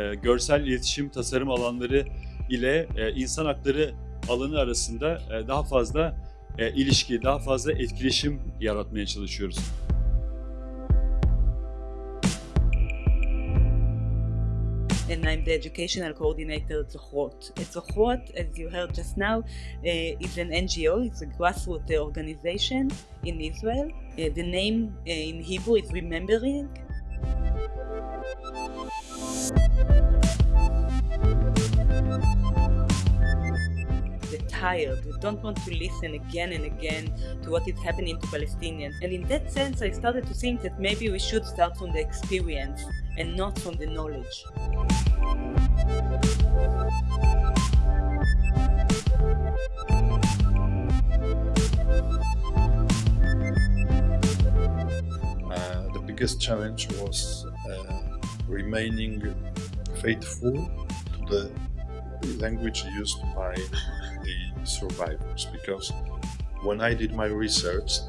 e, görsel iletişim tasarım alanları ile e, insan hakları alanı arasında e, daha fazla e, ilişki, daha fazla etkileşim yaratmaya çalışıyoruz. and I'm the educational coordinator at Zohrot. At Zohrot, as you heard just now, uh, is an NGO, it's a grassroots organization in Israel. Uh, the name uh, in Hebrew is Remembering. Tired, they don't want to listen again and again to what is happening to Palestinians. And in that sense, I started to think that maybe we should start from the experience and not from the knowledge. Uh, the biggest challenge was uh, remaining faithful to the language used by the survivors because when I did my research,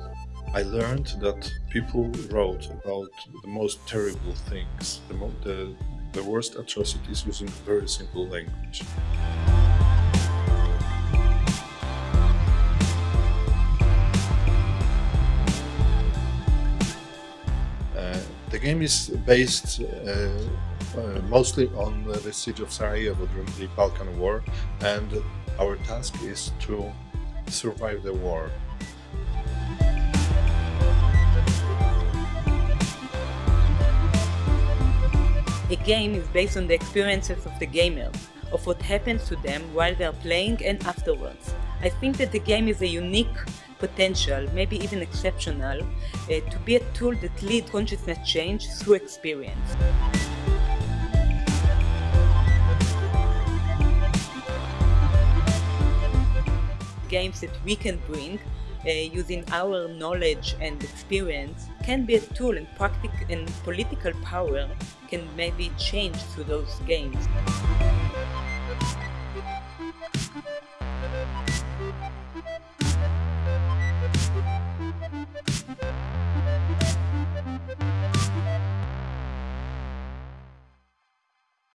I learned that people wrote about the most terrible things, the, the, the worst atrocities using very simple language. Game is based uh, uh, mostly on the siege of Sarajevo during the Balkan War, and our task is to survive the war. A game is based on the experiences of the gamers, of what happens to them while they are playing and afterwards. I think that the game is a unique potential, maybe even exceptional, uh, to be a tool that leads consciousness change through experience. Games that we can bring uh, using our knowledge and experience can be a tool and, practic and political power can maybe change through those games. We'll be right back.